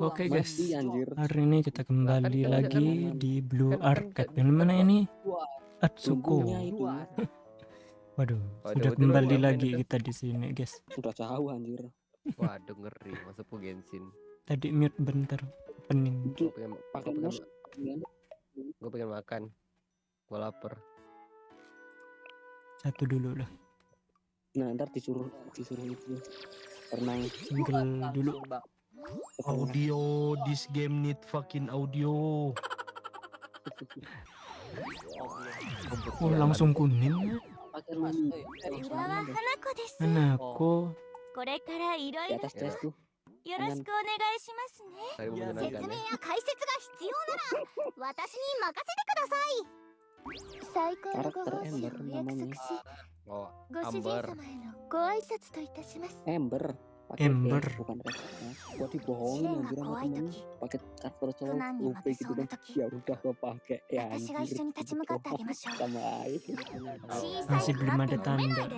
Oke guys, Mati anjir. hari ini kita kembali kan- lagi kan- di Blue kan- kan- Arcade. Yang mana ini? Atsuko. Waduh, sudah kembali lagi kita di sini guys. sudah jauh anjir. Waduh ngeri masuk ke Genshin. Tadi mute bentar, pening. Gue pengen, pakai gue makan. Gue lapar. Satu dulu lah, Nah, ntar disuruh disuruh itu renang. single dulu. Bang. Audio, this game need fucking audio. Oh langsung kuning ya? Pakai Mas, renang. eh, eh, Langsung Urawa renang deh. Hanako desu. Anakku. これからいろ Di いろ atas tes tuh. よろしくお願いしますね。 Saling Iya, 説 menyenangkan 明 ya. や解説が必要なら私に任せてください。最高のご奉仕をお約束し、 Oh, ご主人 Amber. 様へのご挨拶といたします。 Ember. エンブルマシブルマデタンダ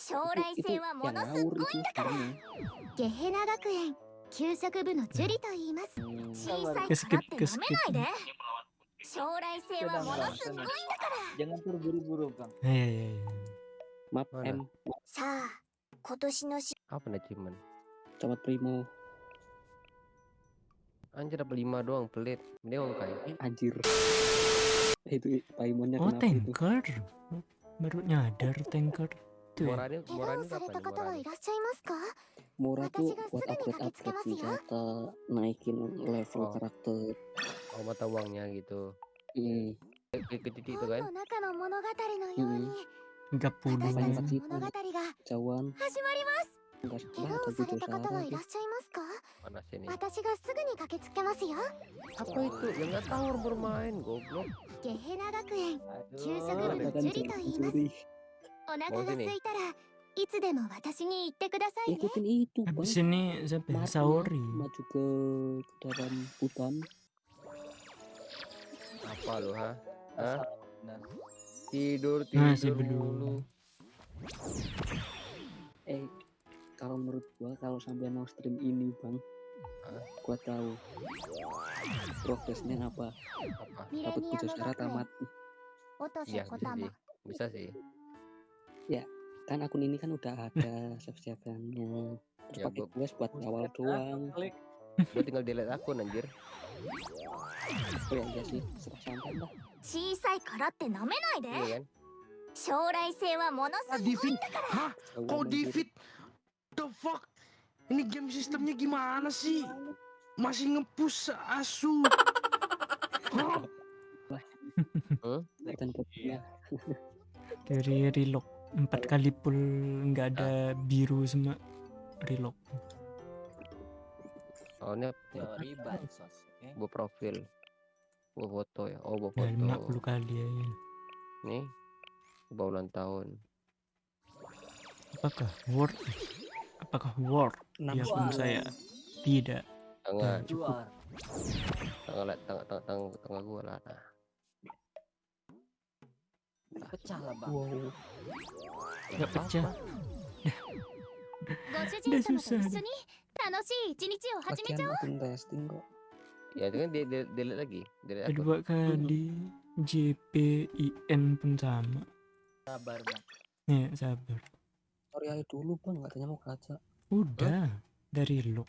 将来性はものすごいんだからゲヘナ学園給食部のジュリと言います小さい頃って飲めないで将来性はものすごいんだからいやいやいやさあ 今年のし Apa nih cuman? camat primo Anjir dapat lima doang pelit. Dia mau kayak anjir. Itu Paimonnya Oh kenapa itu? tanker. Baru nyadar tanker. Tuh ya. Moranya 怪我 moranya をされ kapan た nih 方はい moranya? らっしゃいますか Mora tuh Makasih, Kak. buat Sudah upgrade nih, upgrade Kakek senjata, naikin level Oh. karakter. Oh mata uangnya gitu. Hmm. Ke ke titik itu 本 kan? の 私の物語が始まります。怪我をされた方はいらっしゃいますか？私がすぐに駆けつけますよ、ゲヘナ学園、給食部のジュリと言います。お腹が空いたら、いつでも私に言ってくださいね。に、ぜぺんさおりまちゅくは、あ tidur nah, tidur Masih dulu. eh kalau menurut gua kalau sampai mau stream ini bang gua tahu progresnya apa. Dapat putus darah tamat. Iya bisa sih. Bisa sih. Ya kan akun ini kan udah ada subscribernya terus ya, pakai gua buat awal doang. gua tinggal delete akun anjir. Oh ya sih. Serah santai lah 小さいからって飲めないで。 Iya kan? 将来性はもの Ah, すごい。 defeat. Hah? Jauhan Kok anjir. defeat? The fuck? Ini game sistemnya gimana sih? Masih ngepush asu. Hah? Dan kodenya Dari relock empat kali full nggak ada biru semua relock. Soalnya Teori bansos. Oke. gua profil. Gua foto ya. Oh, gua Ya lima foto. puluh kali ya. Nih. Gua ulang tahun. Apakah worth? Apakah worth? Di akun saya tidak. Tengah, Jual. tengah, lah, tengah, tengah, tengah, tengah gua lah. Nah. Pecah lah, Bang. wow. Nggak pecah. ご主人様と一緒に楽しい一日を始めちゃ Lagian akun testing kok. ya itu kan dia delete, delete lagi delete akun. dua kali JPIN pun sama. Sabar bang. Ya sabar. Tutorial dulu bang. Katanya mau kaca udah huh? dari lo